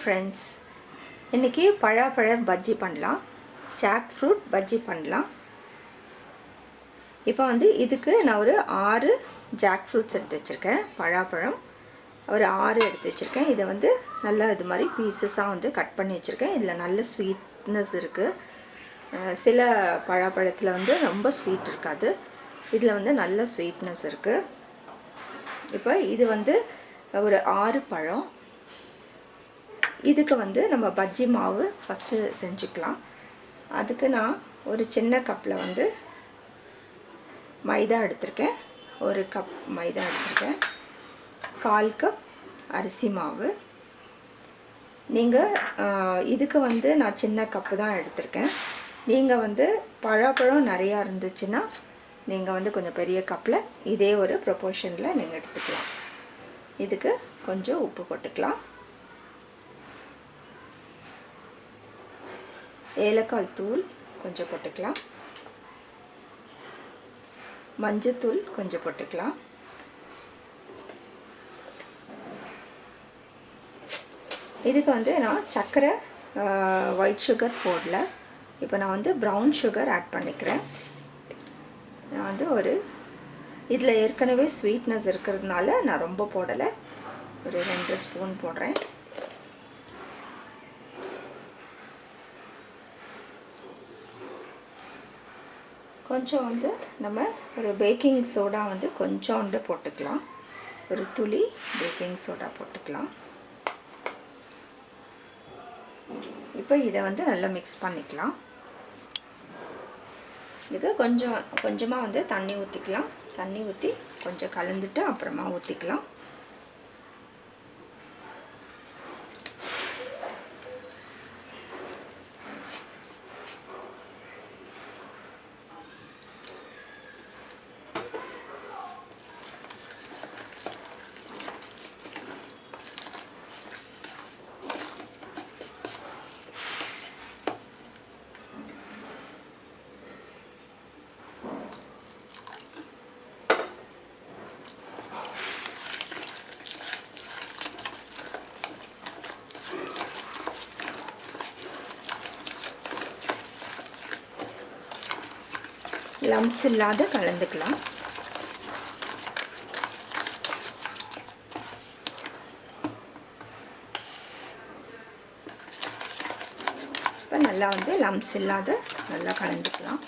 Friends இன்றைக்கி பழாப்பழ பஜ்ஜி பண்ணலாம். Jack fruit bajji பண்ணலாம். இப்போ வந்து இதுக்கு நான் ஒரு ஆறு ஜாக் ஃப்ரூட்ஸ் எடுத்து வச்சுருக்கேன். பழாப்பழம். ஒரு ஆறு எடுத்து வச்சுருக்கேன். இதை வந்து நல்லா இது மாதிரி பீசஸாக வந்து கட் பண்ணி வச்சுருக்கேன். இதில் நல்ல ஸ்வீட்னஸ் இருக்குது சில பழாப்பழத்தில் வந்து ரொம்ப ஸ்வீட் இருக்காது. இதில் வந்து நல்ல ஸ்வீட்னஸ் இருக்குது இப்போ இது வந்து ஒரு ஆறு பழம். இதுக்கு வந்து நம்ம பஜ்ஜி மாவு ஃபஸ்ட்டு செஞ்சுக்கலாம். அதுக்கு நான் ஒரு சின்ன கப்பில் வந்து மைதா எடுத்திருக்கேன். ஒரு கப் மைதா எடுத்திருக்கேன். கால் கப் அரிசி மாவு. நீங்கள் இதுக்கு வந்து நான் சின்ன கப்பு தான் எடுத்திருக்கேன். நீங்கள் வந்து பழப்பழம் நிறையா இருந்துச்சுன்னா நீங்கள் வந்து கொஞ்சம் பெரிய கப்பில் இதே ஒரு ப்ரொபோர்ஷனில் நீங்கள் எடுத்துக்கலாம். இதுக்கு கொஞ்சம் உப்பு போட்டுக்கலாம். ஏலக்காய் தூள் கொஞ்சம் போட்டுக்கலாம். மஞ்சத்தூள் கொஞ்சம் போட்டுக்கலாம். இதுக்கு வந்து நான் சர்க்கரை ஒயிட் சுகர் போடல. இப்போ நான் வந்து ப்ரௌன் சுகர் ஆட் பண்ணிக்கிறேன். நான் வந்து ஒரு இதில் ஏற்கனவே ஸ்வீட்னஸ் இருக்கிறதுனால நான் ரொம்ப போடலை. ஒரு ரெண்டு ஸ்பூன் போடுறேன். கொஞ்சம் வந்து நம்ம ஒரு பேக்கிங் சோடா வந்து கொஞ்சோண்டு போட்டுக்கலாம். ஒரு துளி பேக்கிங் சோடா போட்டுக்கலாம். இப்போ இதை வந்து நல்லா மிக்ஸ் பண்ணிக்கலாம். இதுக்கு கொஞ்சம் கொஞ்சமாக வந்து தண்ணி ஊற்றிக்கலாம் தண்ணி ஊற்றி கொஞ்சம் கலந்துட்டு அப்புறமா ஊற்றிக்கலாம் லம்ஸ் இல்லாத கலந்துக்கலாம். இப்போ நல்லா வந்து லம்ஸ் இல்லாத நல்லா கலந்துக்கலாம்.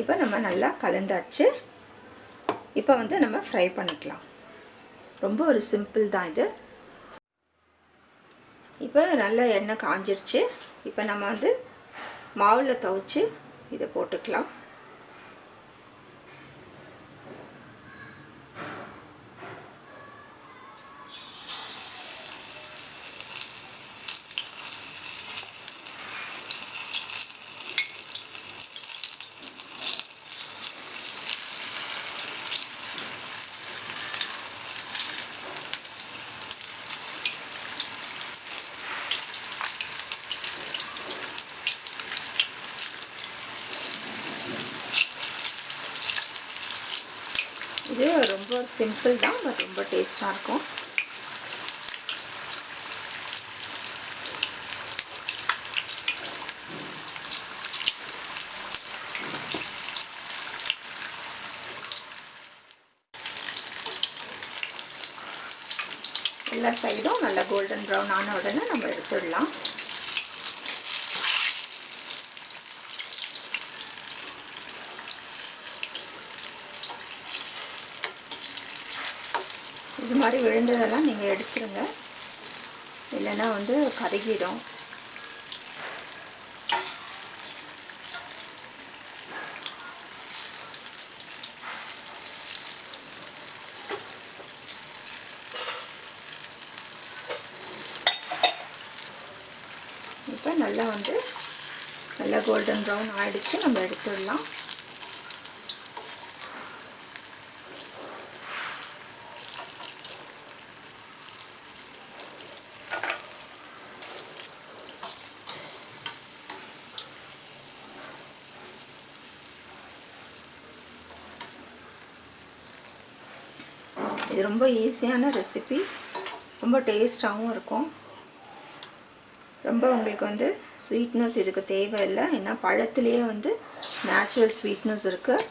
இப்போ நம்ம நல்லா கலந்தாச்சு. இப்போ வந்து நம்ம ஃப்ரை பண்ணிக்கலாம். ரொம்ப ஒரு சிம்பிள் தான் இது. இப்போ நல்லா எண்ணெய் காஞ்சிருச்சு. இப்போ நம்ம வந்து மாவில் துவைச்சி இதை போட்டுக்கலாம் இது ரொம்ப சிம்பிள் தான் பட் ரொம்ப டேஸ்ட்டாக இருக்கும். எல்லா சைடும் நல்லா கோல்டன் ப்ரௌன் ஆன உடனே நம்ம எடுத்துடலாம். இது மாதிரி விழுந்ததெல்லாம் நீங்கள் எடுத்துருங்க. இல்லைன்னா வந்து கருகிடும். இப்போ நல்லா வந்து நல்லா கோல்டன் ப்ரௌன் ஆகிடுச்சு நம்ம எடுத்துடலாம். இது ரொம்ப ஈஸியான ரெசிபி ரொம்ப டேஸ்டாகவும் இருக்கும். ரொம்ப உங்களுக்கு வந்து ஸ்வீட்னஸ் இதுக்கு தேவையில்லை. ஏன்னா பழத்துலேயே வந்து நேச்சுரல் ஸ்வீட்னஸ் இருக்குது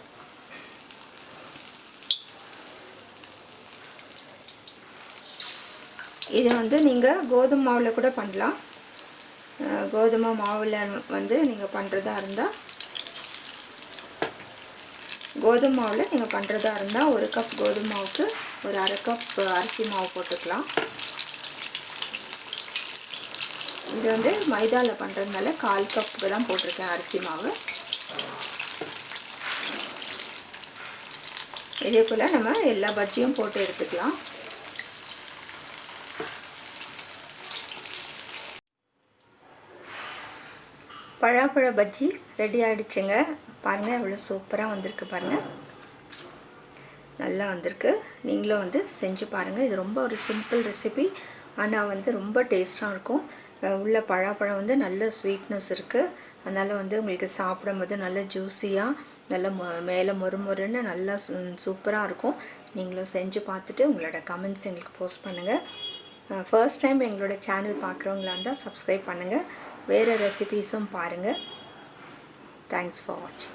இது வந்து நீங்கள் கோதுமை மாவில் கூட பண்ணலாம். கோதுமை மாவில் வந்து நீங்கள் பண்ணுறதா இருந்தால் கோதுமை மாவில் நீங்கள் பண்ணுறதா இருந்தால் ஒரு கப் கோதுமை மாவுக்கு ஒரு அரை கப் அரிசி மாவு போட்டுக்கலாம். இது வந்து மைதாவில் பண்ணுறதுனால கால் கப்புக்கு தான் போட்டிருக்கேன் அரிசி மாவு. இதே போல் நம்ம எல்லா பஜ்ஜியும் போட்டு எடுத்துக்கலாம். பழாப்பழ பஜ்ஜி ரெடி ஆகிடுச்சுங்க பாருங்கள் எவ்வளோ சூப்பராக வந்திருக்கு பாருங்கள் நல்லா வந்திருக்கு. நீங்களும் வந்து செஞ்சு பாருங்கள் இது ரொம்ப ஒரு சிம்பிள் ரெசிபி. ஆனால் வந்து ரொம்ப டேஸ்ட்டாக இருக்கும். உள்ள பழாப்பழம் வந்து நல்ல ஸ்வீட்னஸ் இருக்குது அதனால் வந்து உங்களுக்கு சாப்பிடும்போது நல்ல ஜூஸியாக நல்ல மொ மேலே மொறுமொறுன்னு நல்லா சூப்பராக இருக்கும். நீங்களும் செஞ்சு பார்த்துட்டு உங்களோட கமெண்ட்ஸ் எங்களுக்கு போஸ்ட் பண்ணுங்கள் ஃபர்ஸ்ட் டைம் எங்களோட சேனல் பார்க்குறவங்களா இருந்தால் சப்ஸ்கிரைப் பண்ணுங்கள் வேறு ரெசிபீஸும் பாருங்கள் Thanks for watching.